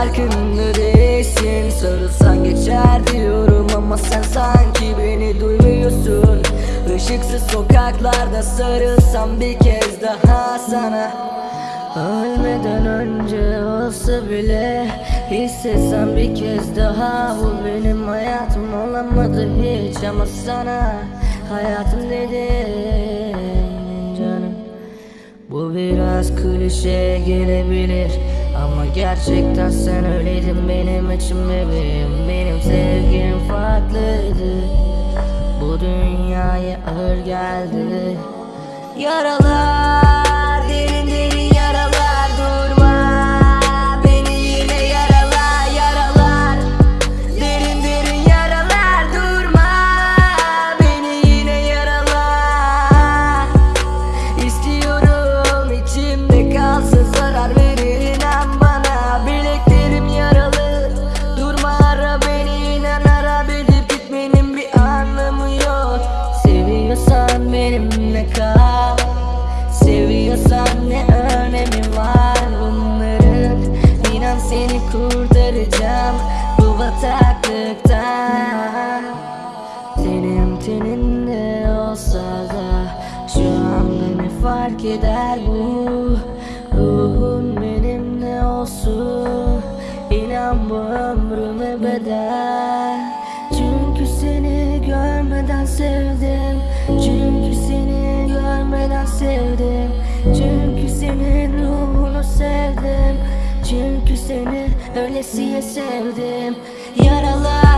farkında değilsin. Sarılsan geçer diyorum ama sen sanki beni duymuyorsun Işıksız sokaklarda sarılsam bir kez daha sana. Ölmeden önce olsa bile Hissetsem bir kez daha Bu benim hayatım olamadı hiç Ama sana hayatım dedim canım. Bu biraz klişe gelebilir Ama gerçekten sen öyleydin benim için bebeğim. Benim sevgim farklıydı. Bu dünyaya ağır geldi. Yaralar bu Ruhun benimle olsun İnan bu ömrüme bedel. Çünkü seni görmeden sevdim Çünkü seni görmeden sevdim. Çünkü senin ruhunu sevdim Çünkü seni öylesiye sevdim. Yaralar